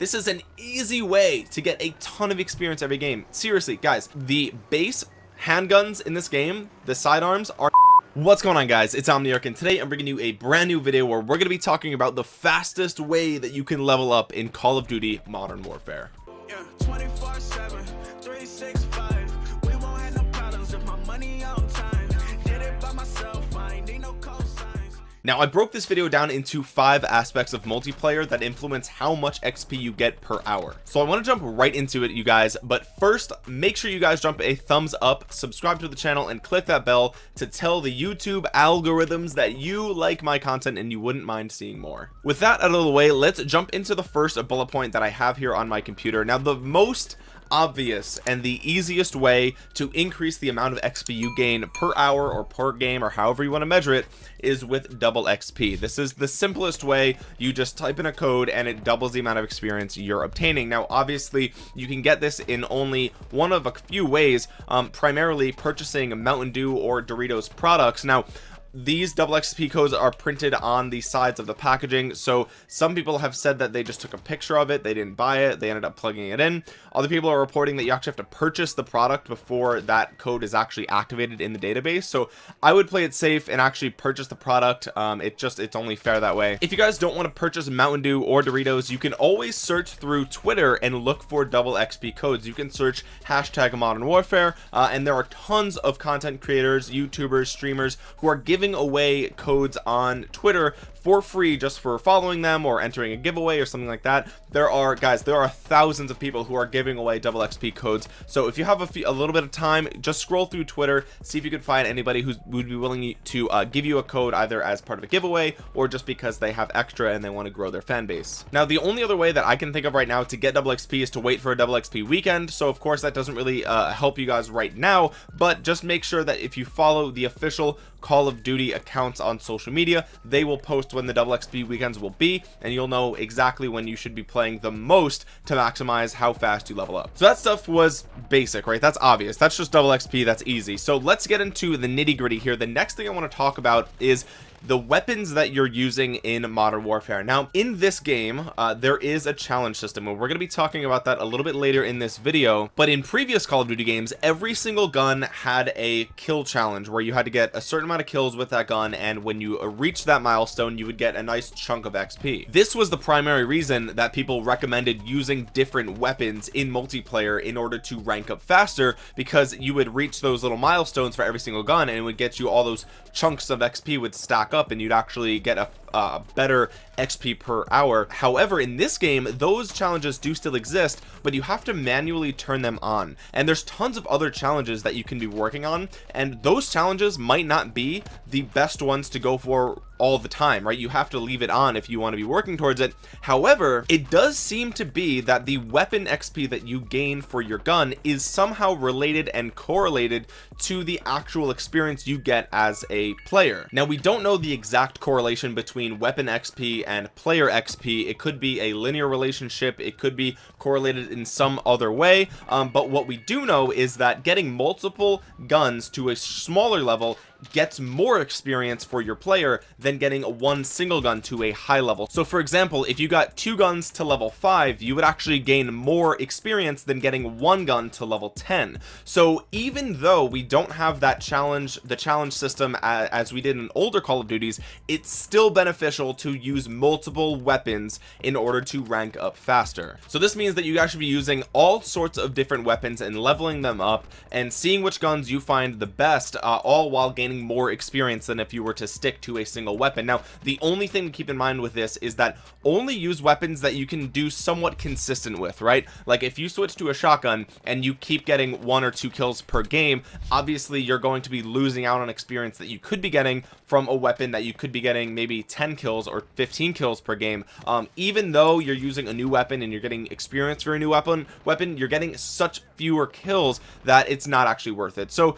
this is an easy way to get a ton of experience every game. Seriously guys the base handguns in this game the sidearms are what's going on guys? It's omniarch and today i'm bringing you a brand new video where we're going to be talking about the fastest way that you can level up in call of duty modern warfare. Yeah, now I broke this video down into five aspects of multiplayer that influence how much XP you get per hour. So I want to jump right into it you guys but first make sure you guys jump a thumbs up subscribe to the channel and click that bell to tell the YouTube algorithms that you like my content and you wouldn't mind seeing more. With that out of the way let's jump into the first bullet point that I have here on my computer. Now the most obvious and the easiest way to increase the amount of XP you gain per hour or per game or however you want to measure it is with double XP this is the simplest way. You just type in a code and it doubles the amount of experience you're obtaining. Now obviously you can get this in only one of a few ways um, primarily purchasing Mountain Dew or Doritos products. Now these double xp codes are printed on the sides of the packaging. So some people have said that they just took a picture of it. They didn't buy it. They ended up plugging it in. Other people are reporting that you actually have to purchase the product before that code is actually activated in the database. So i would play it safe and actually purchase the product. Um it just it's only fair that way. If you guys don't want to purchase mountain dew or doritos you can always search through twitter and look for double xp codes. You can search hashtag modern warfare uh, and there are tons of content creators youtubers streamers who are giving giving away codes on Twitter for free just for following them or entering a giveaway or something like that. There are guys there are thousands of people who are giving away double xp codes. So if you have a, few, a little bit of time just scroll through twitter see if you could find anybody who would be willing to uh, give you a code either as part of a giveaway or just because they have extra and they want to grow their fan base. Now the only other way that i can think of right now to get double xp is to wait for a double xp weekend. So of course that doesn't really uh, help you guys right now but just make sure that if you follow the official call of duty accounts on social media. They will post when the double xp weekends will be and you'll know exactly when you should be playing the most to maximize how fast you level up. So that stuff was basic right? That's obvious. That's just double xp that's easy. So let's get into the nitty gritty here. The next thing i want to talk about is the weapons that you're using in modern warfare. Now in this game uh, there is a challenge system and we're going to be talking about that a little bit later in this video but in previous call of duty games every single gun had a kill challenge where you had to get a certain amount of kills with that gun and when you reach that milestone you would get a nice chunk of xp this was the primary reason that people recommended using different weapons in multiplayer in order to rank up faster because you would reach those little milestones for every single gun and it would get you all those chunks of xp would stack up and you'd actually get a uh, better XP per hour. However in this game those challenges do still exist but you have to manually turn them on. And there's tons of other challenges that you can be working on and those challenges might not be the best ones to go for all the time right? You have to leave it on if you want to be working towards it. However it does seem to be that the weapon xp that you gain for your gun is somehow related and correlated to the actual experience you get as a player. Now we don't know the exact correlation between weapon XP and player XP it could be a linear relationship. It could be correlated in some other way. Um, but what we do know is that getting multiple guns to a smaller level gets more experience for your player than getting one single gun to a high level. So for example if you got two guns to level 5 you would actually gain more experience than getting one gun to level 10 so even though we don't have that challenge the challenge system as, as we did in older call of duties it's still beneficial to use multiple weapons in order to rank up faster. So this means that you guys should be using all sorts of different weapons and leveling them up and seeing which guns you find the best uh, all while gaining gaining more experience than if you were to stick to a single weapon. Now the only thing to keep in mind with this is that only use weapons that you can do somewhat consistent with right? Like if you switch to a shotgun and you keep getting one or two kills per game obviously you're going to be losing out on experience that you could be getting from a weapon that you could be getting maybe 10 kills or 15 kills per game. Um, even though you're using a new weapon and you're getting experience for a new weapon weapon you're getting such fewer kills that it's not actually worth it. So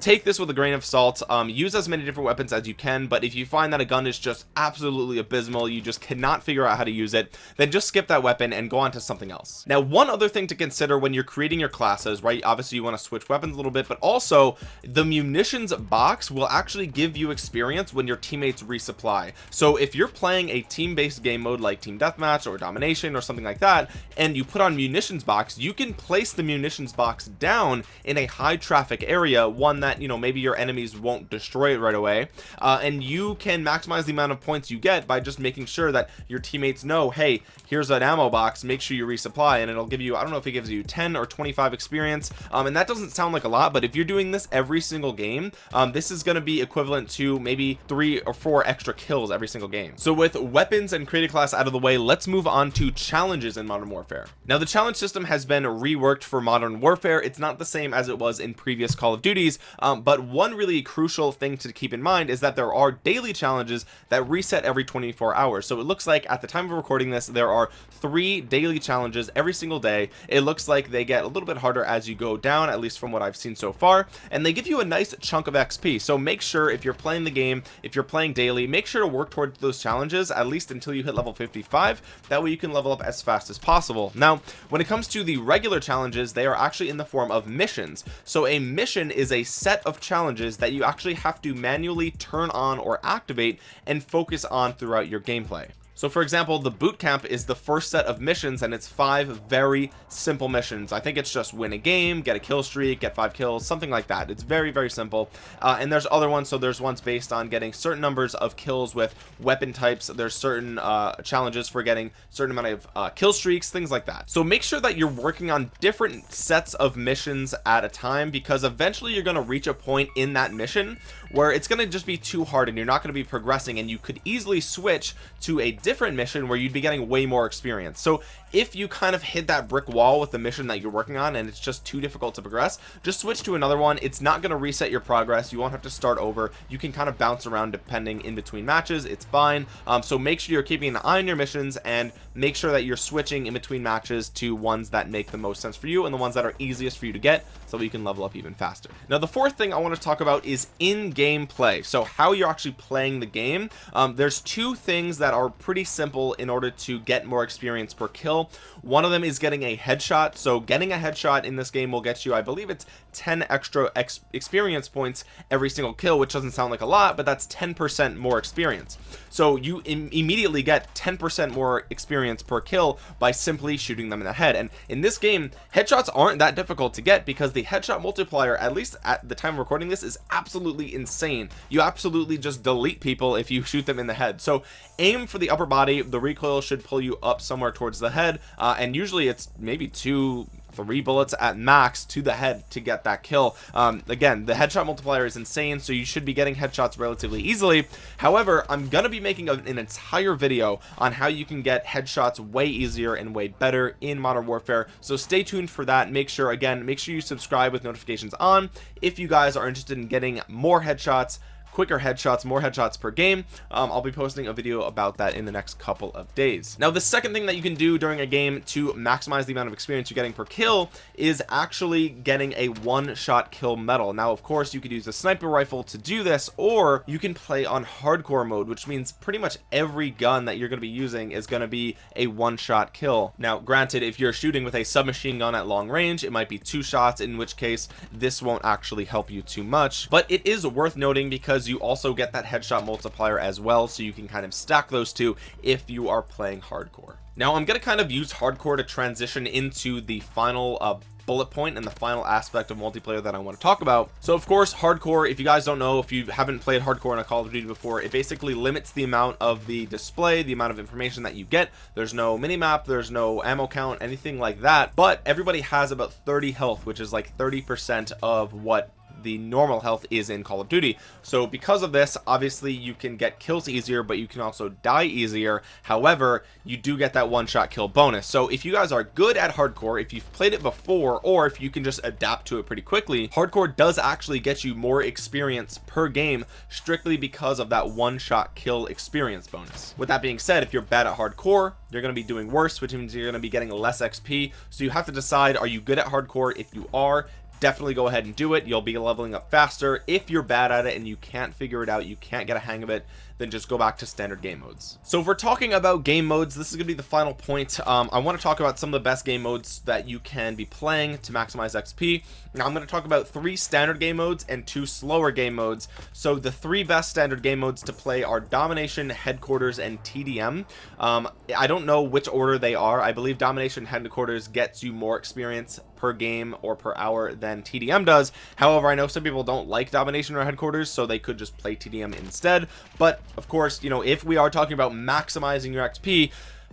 take this with a grain of salt. Um, use as many different weapons as you can but if you find that a gun is just absolutely abysmal you just cannot figure out how to use it then just skip that weapon and go on to something else. Now one other thing to consider when you're creating your classes right obviously you want to switch weapons a little bit but also the munitions box will actually give you experience when your teammates resupply. So if you're playing a team-based game mode like team deathmatch or domination or something like that and you put on munitions box you can place the munitions box down in a high traffic area that you know maybe your enemies won't destroy it right away. Uh, and you can maximize the amount of points you get by just making sure that your teammates know hey here's an ammo box make sure you resupply and it'll give you I don't know if it gives you 10 or 25 experience. Um, and that doesn't sound like a lot but if you're doing this every single game um, this is going to be equivalent to maybe three or four extra kills every single game. So with weapons and creative class out of the way let's move on to challenges in modern warfare. Now the challenge system has been reworked for modern warfare. It's not the same as it was in previous call of duties um, but one really crucial thing to keep in mind is that there are daily challenges that reset every 24 hours. So it looks like at the time of recording this there are three daily challenges every single day. It looks like they get a little bit harder as you go down at least from what I've seen so far and they give you a nice chunk of XP so make sure if you're playing the game if you're playing daily make sure to work towards those challenges at least until you hit level 55 that way you can level up as fast as possible. Now when it comes to the regular challenges they are actually in the form of missions. So a mission is a set of challenges that you actually have to manually turn on or activate and focus on throughout your gameplay so for example the boot camp is the first set of missions and it's five very simple missions. I think it's just win a game get a kill streak get five kills something like that. It's very very simple. Uh, and there's other ones. So there's ones based on getting certain numbers of kills with weapon types. There's certain uh, challenges for getting certain amount of uh, kill streaks things like that. So make sure that you're working on different sets of missions at a time because eventually you're going to reach a point in that mission where it's going to just be too hard and you're not going to be progressing and you could easily switch to a different mission where you'd be getting way more experience. So if you kind of hit that brick wall with the mission that you're working on and it's just too difficult to progress just switch to another one. It's not going to reset your progress. You won't have to start over. You can kind of bounce around depending in between matches. It's fine. Um, so make sure you're keeping an eye on your missions and make sure that you're switching in between matches to ones that make the most sense for you and the ones that are easiest for you to get so you can level up even faster. Now the fourth thing I want to talk about is in-game play. So how you're actually playing the game. Um, there's two things that are pretty simple in order to get more experience per kill. One of them is getting a headshot. So getting a headshot in this game will get you I believe it's 10 extra ex experience points every single kill which doesn't sound like a lot but that's 10% more experience. So you Im immediately get 10% more experience per kill by simply shooting them in the head. And in this game headshots aren't that difficult to get because the headshot multiplier at least at the time of recording this is absolutely insane. You absolutely just delete people if you shoot them in the head. So aim for the upper body. The recoil should pull you up somewhere towards the head. Uh, and usually it's maybe two three bullets at max to the head to get that kill. Um, again the headshot multiplier is insane so you should be getting headshots relatively easily. However I'm gonna be making an entire video on how you can get headshots way easier and way better in modern warfare. So stay tuned for that. Make sure again make sure you subscribe with notifications on if you guys are interested in getting more headshots quicker headshots more headshots per game. Um, I'll be posting a video about that in the next couple of days. Now the second thing that you can do during a game to maximize the amount of experience you're getting per kill is actually getting a one-shot kill medal. Now of course you could use a sniper rifle to do this or you can play on hardcore mode which means pretty much every gun that you're going to be using is going to be a one-shot kill. Now granted if you're shooting with a submachine gun at long range it might be two shots in which case this won't actually help you too much but it is worth noting because you also get that headshot multiplier as well so you can kind of stack those two if you are playing hardcore. Now I'm gonna kind of use hardcore to transition into the final uh, bullet point and the final aspect of multiplayer that I want to talk about. So of course hardcore if you guys don't know if you haven't played hardcore in a Call of Duty before it basically limits the amount of the display the amount of information that you get. There's no mini map there's no ammo count anything like that but everybody has about 30 health which is like 30 percent of what the normal health is in Call of Duty. So because of this obviously you can get kills easier but you can also die easier. However you do get that one-shot kill bonus. So if you guys are good at hardcore if you've played it before or if you can just adapt to it pretty quickly hardcore does actually get you more experience per game strictly because of that one-shot kill experience bonus. With that being said if you're bad at hardcore you're going to be doing worse which means you're going to be getting less XP so you have to decide are you good at hardcore? If you are definitely go ahead and do it. You'll be leveling up faster. If you're bad at it and you can't figure it out you can't get a hang of it then just go back to standard game modes. So if we're talking about game modes this is gonna be the final point. Um, I want to talk about some of the best game modes that you can be playing to maximize XP now I'm going to talk about three standard game modes and two slower game modes. So the three best standard game modes to play are domination headquarters and TDM um, I don't know which order they are. I believe domination headquarters gets you more experience per game or per hour than TDM does. However I know some people don't like domination or headquarters so they could just play TDM instead. But of course you know if we are talking about maximizing your XP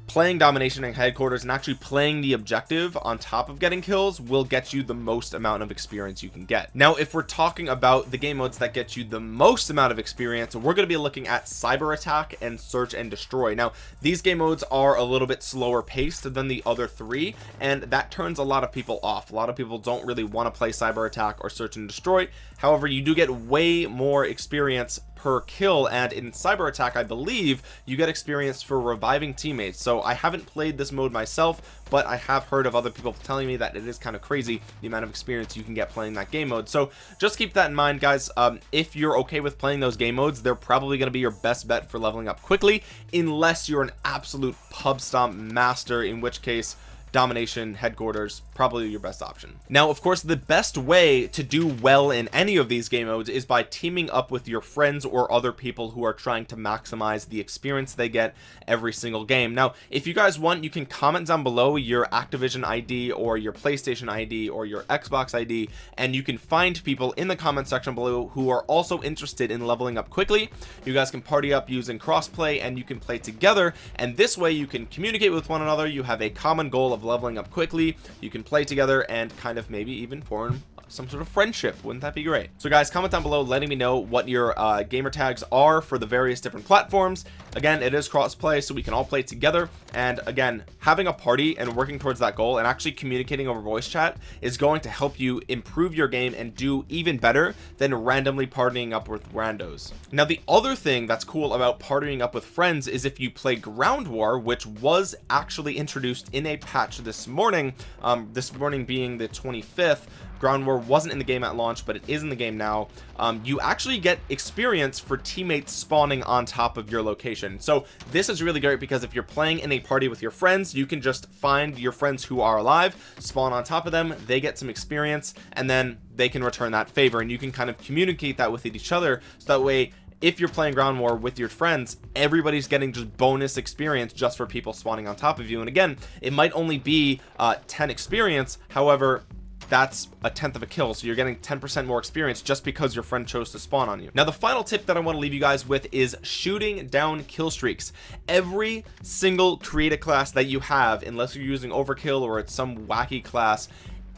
playing domination and headquarters and actually playing the objective on top of getting kills will get you the most amount of experience you can get. Now if we're talking about the game modes that get you the most amount of experience we're going to be looking at cyber attack and search and destroy. Now these game modes are a little bit slower paced than the other three and that turns a lot of people off. A lot of people don't really want to play cyber attack or search and destroy. However you do get way more experience per kill and in cyber attack I believe you get experience for reviving teammates. So I haven't played this mode myself but I have heard of other people telling me that it is kind of crazy the amount of experience you can get playing that game mode. So just keep that in mind guys. Um, if you're okay with playing those game modes they're probably going to be your best bet for leveling up quickly unless you're an absolute pub stomp master in which case domination headquarters probably your best option. Now of course the best way to do well in any of these game modes is by teaming up with your friends or other people who are trying to maximize the experience they get every single game. Now if you guys want you can comment down below your Activision ID or your PlayStation ID or your Xbox ID and you can find people in the comment section below who are also interested in leveling up quickly. You guys can party up using crossplay and you can play together and this way you can communicate with one another. You have a common goal of leveling up quickly. You can play together and kind of maybe even form some sort of friendship. Wouldn't that be great? So guys comment down below letting me know what your uh, gamer tags are for the various different platforms. Again it is cross-play so we can all play together. And again having a party and working towards that goal and actually communicating over voice chat is going to help you improve your game and do even better than randomly partying up with randos. Now the other thing that's cool about partying up with friends is if you play ground war which was actually introduced in a patch this morning um, this morning being the 25th ground war wasn't in the game at launch but it is in the game now. Um, you actually get experience for teammates spawning on top of your location. So this is really great because if you're playing in a party with your friends you can just find your friends who are alive spawn on top of them they get some experience and then they can return that favor. And you can kind of communicate that with each other. So that way if you're playing ground war with your friends everybody's getting just bonus experience just for people spawning on top of you. And again it might only be uh 10 experience. However that's a tenth of a kill so you're getting 10% more experience just because your friend chose to spawn on you. Now the final tip that I want to leave you guys with is shooting down kill streaks. Every single creative class that you have unless you're using overkill or it's some wacky class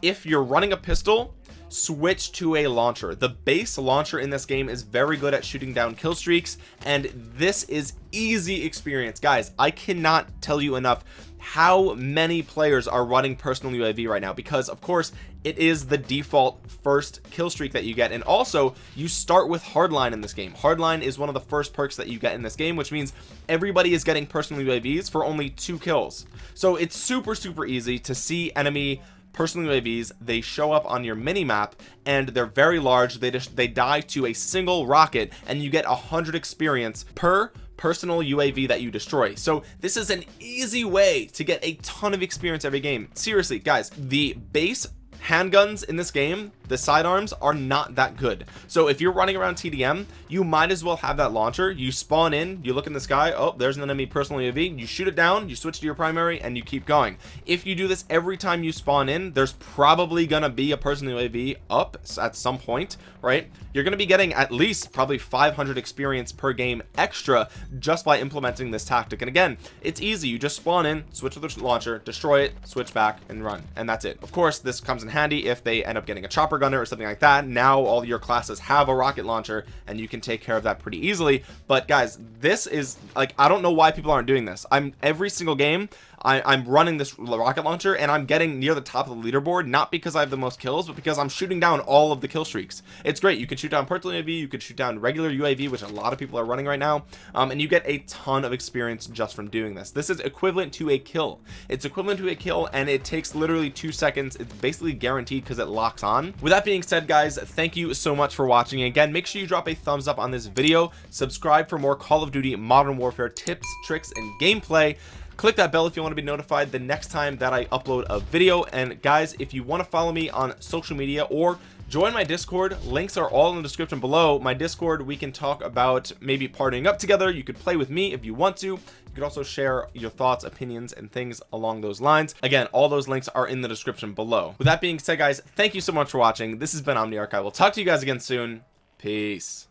if you're running a pistol switch to a launcher. The base launcher in this game is very good at shooting down kill streaks and this is easy experience. Guys I cannot tell you enough how many players are running personal UAV right now because of course it is the default first kill streak that you get. And also you start with hardline in this game. Hardline is one of the first perks that you get in this game which means everybody is getting personal UAVs for only two kills. So it's super super easy to see enemy personal UAVs they show up on your mini map and they're very large. They just they die to a single rocket and you get a hundred experience per personal UAV that you destroy. So this is an easy way to get a ton of experience every game. Seriously guys the base handguns in this game the sidearms are not that good. So if you're running around TDM you might as well have that launcher. You spawn in you look in the sky oh there's an enemy personal UAV you shoot it down you switch to your primary and you keep going. If you do this every time you spawn in there's probably gonna be a personal UAV up at some point right? You're gonna be getting at least probably 500 experience per game extra just by implementing this tactic. And again it's easy. You just spawn in switch to the launcher destroy it switch back and run. And that's it. Of course this comes in handy if they end up getting a chopper gunner or something like that. Now all your classes have a rocket launcher and you can take care of that pretty easily. But guys this is like I don't know why people aren't doing this. I'm every single game I, I'm running this rocket launcher and I'm getting near the top of the leaderboard not because I have the most kills but because I'm shooting down all of the kill streaks. It's great. You can shoot down purple UAV you can shoot down regular UAV which a lot of people are running right now um, and you get a ton of experience just from doing this. This is equivalent to a kill. It's equivalent to a kill and it takes literally two seconds. It's basically guaranteed because it locks on. With that being said guys thank you so much for watching. Again make sure you drop a thumbs up on this video. Subscribe for more Call of Duty Modern Warfare tips tricks and gameplay click that bell if you want to be notified the next time that I upload a video. And guys if you want to follow me on social media or join my discord links are all in the description below. My discord we can talk about maybe partying up together. You could play with me if you want to. You could also share your thoughts opinions and things along those lines. Again all those links are in the description below. With that being said guys thank you so much for watching. This has been omniarch i will talk to you guys again soon. Peace